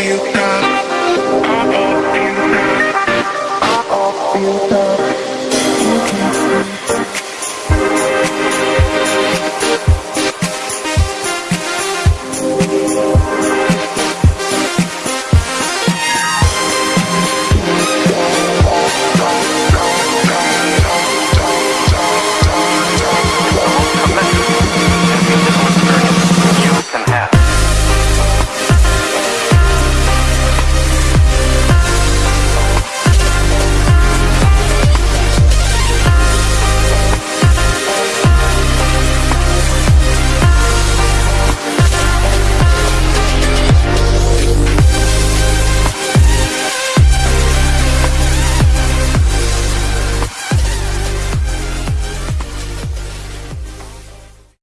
feel